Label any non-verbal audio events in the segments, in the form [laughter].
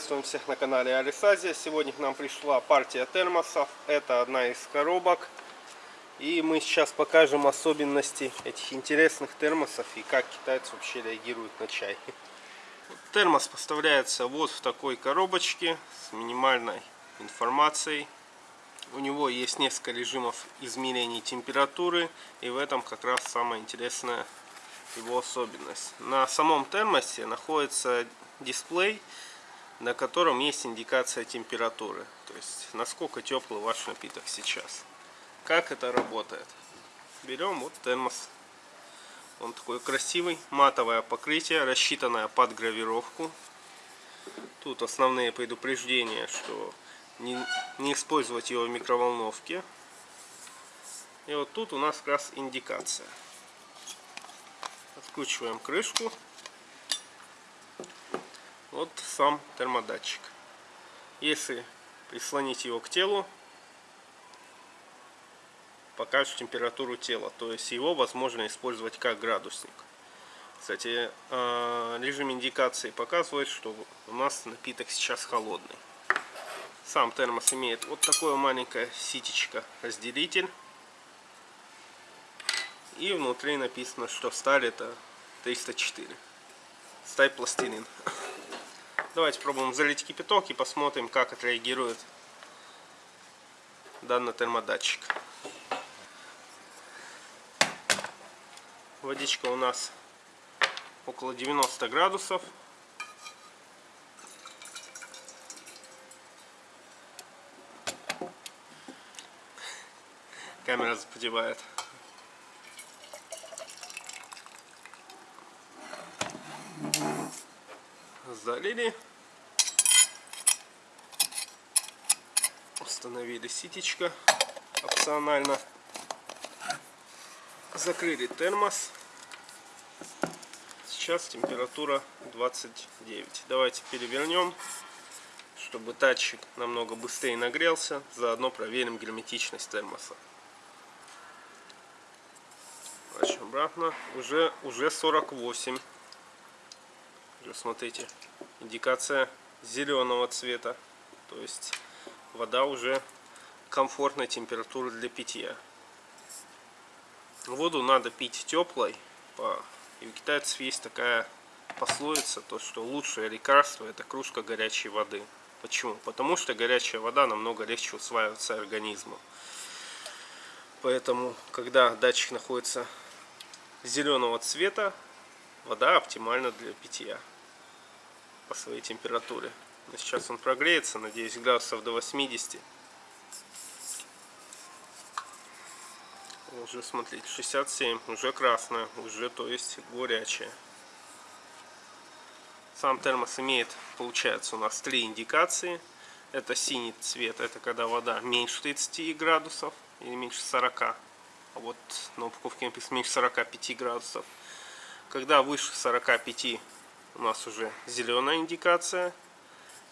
Приветствуем всех на канале Алисазия. Сегодня к нам пришла партия термосов. Это одна из коробок. И мы сейчас покажем особенности этих интересных термосов и как китайцы вообще реагируют на чай. Термос поставляется вот в такой коробочке с минимальной информацией. У него есть несколько режимов измерения температуры. И в этом как раз самая интересная его особенность. На самом термосе находится дисплей, на котором есть индикация температуры. То есть, насколько теплый ваш напиток сейчас. Как это работает? Берем вот термос. Он такой красивый, матовое покрытие, рассчитанное под гравировку. Тут основные предупреждения, что не, не использовать его в микроволновке. И вот тут у нас как раз индикация. Откручиваем крышку вот сам термодатчик. Если прислонить его к телу, покажет температуру тела. То есть его возможно использовать как градусник. Кстати, а, режим индикации показывает, что у нас напиток сейчас холодный. Сам термос имеет вот такое маленькое ситечко разделитель. И внутри написано, что сталь это 304. Сталь пластилин. [laughs] Давайте пробуем залить кипяток и посмотрим, как отреагирует данный термодатчик. Водичка у нас около 90 градусов. Камера запотевает. Залили. Установили ситечко опционально. Закрыли термос. Сейчас температура 29. Давайте перевернем, чтобы датчик намного быстрее нагрелся. Заодно проверим герметичность термоса. Дальше обратно. Уже, уже 48. Смотрите, индикация зеленого цвета. То есть вода уже комфортной температуры для питья. Воду надо пить теплой. И у китайцев есть такая пословица, то что лучшее лекарство это кружка горячей воды. Почему? Потому что горячая вода намного легче усваивается организмом. Поэтому, когда датчик находится зеленого цвета, вода оптимальна для питья по своей температуре. Но сейчас он прогреется, надеюсь, градусов до 80. Уже, смотрите, 67, уже красная, уже, то есть, горячая. Сам термос имеет, получается, у нас три индикации. Это синий цвет, это когда вода меньше 30 градусов или меньше 40. А вот на упаковке написано меньше 45 градусов. Когда выше 45 у нас уже зеленая индикация.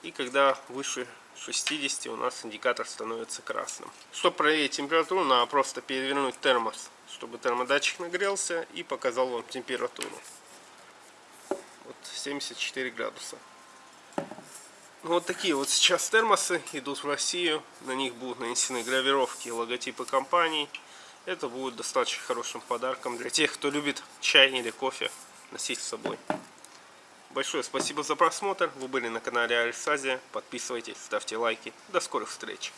И когда выше 60 у нас индикатор становится красным. Чтобы проверить температуру, надо просто перевернуть термос, чтобы термодатчик нагрелся и показал вам температуру. Вот 74 градуса. Ну, вот такие вот сейчас термосы идут в Россию. На них будут нанесены гравировки логотипы компаний. Это будет достаточно хорошим подарком для тех, кто любит чай или кофе носить с собой. Большое спасибо за просмотр. Вы были на канале Альсазия. Подписывайтесь, ставьте лайки. До скорых встреч.